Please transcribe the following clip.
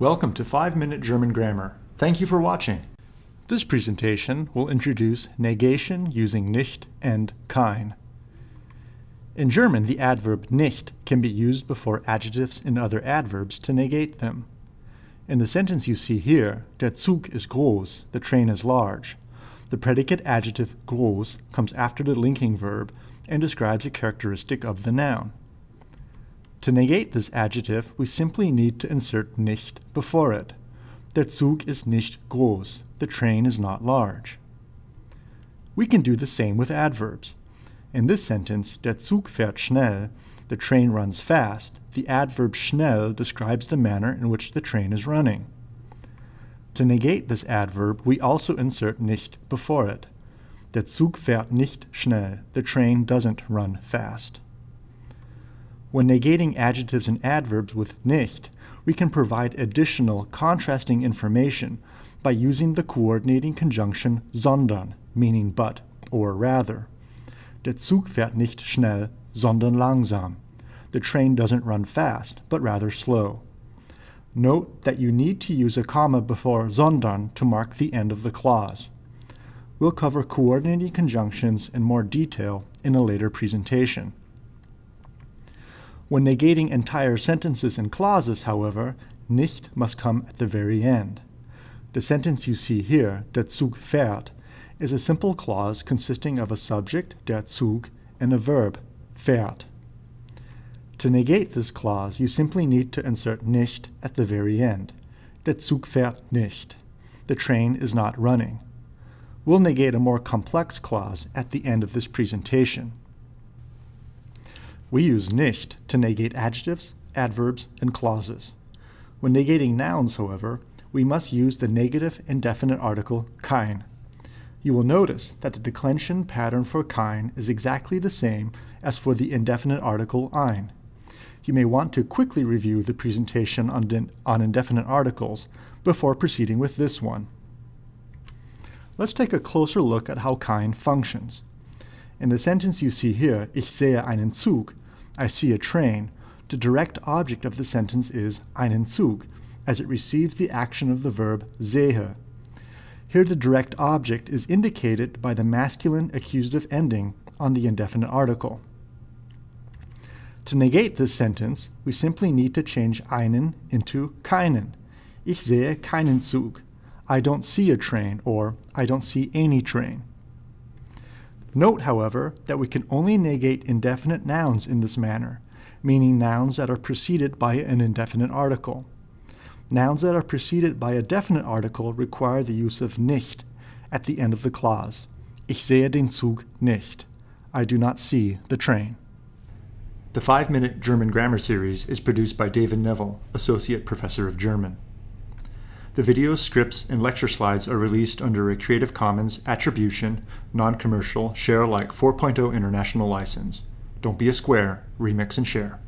Welcome to 5 Minute German Grammar. Thank you for watching. This presentation will introduce negation using nicht and kein. In German, the adverb nicht can be used before adjectives and other adverbs to negate them. In the sentence you see here, der Zug ist groß, the train is large. The predicate adjective groß comes after the linking verb and describes a characteristic of the noun. To negate this adjective, we simply need to insert nicht before it. Der Zug ist nicht groß. The train is not large. We can do the same with adverbs. In this sentence, der Zug fährt schnell, the train runs fast, the adverb schnell describes the manner in which the train is running. To negate this adverb, we also insert nicht before it. Der Zug fährt nicht schnell, the train doesn't run fast. When negating adjectives and adverbs with nicht, we can provide additional contrasting information by using the coordinating conjunction sondern, meaning but or rather. Der Zug fährt nicht schnell, sondern langsam. The train doesn't run fast, but rather slow. Note that you need to use a comma before sondern to mark the end of the clause. We'll cover coordinating conjunctions in more detail in a later presentation. When negating entire sentences and clauses, however, nicht must come at the very end. The sentence you see here, der Zug fährt, is a simple clause consisting of a subject, der Zug, and a verb, fährt. To negate this clause, you simply need to insert nicht at the very end. Der Zug fährt nicht. The train is not running. We'll negate a more complex clause at the end of this presentation. We use nicht to negate adjectives, adverbs, and clauses. When negating nouns, however, we must use the negative indefinite article kein. You will notice that the declension pattern for kein is exactly the same as for the indefinite article ein. You may want to quickly review the presentation on, on indefinite articles before proceeding with this one. Let's take a closer look at how kein functions. In the sentence you see here, ich sehe einen Zug, I see a train, the direct object of the sentence is einen Zug, as it receives the action of the verb sehe. Here the direct object is indicated by the masculine accusative ending on the indefinite article. To negate this sentence, we simply need to change einen into keinen. Ich sehe keinen Zug. I don't see a train, or I don't see any train. Note, however, that we can only negate indefinite nouns in this manner, meaning nouns that are preceded by an indefinite article. Nouns that are preceded by a definite article require the use of nicht at the end of the clause. Ich sehe den Zug nicht. I do not see the train. The 5-Minute German Grammar Series is produced by David Neville, Associate Professor of German. The videos, scripts, and lecture slides are released under a Creative Commons Attribution, Non-Commercial, Share Alike 4.0 International License. Don't be a square, remix and share.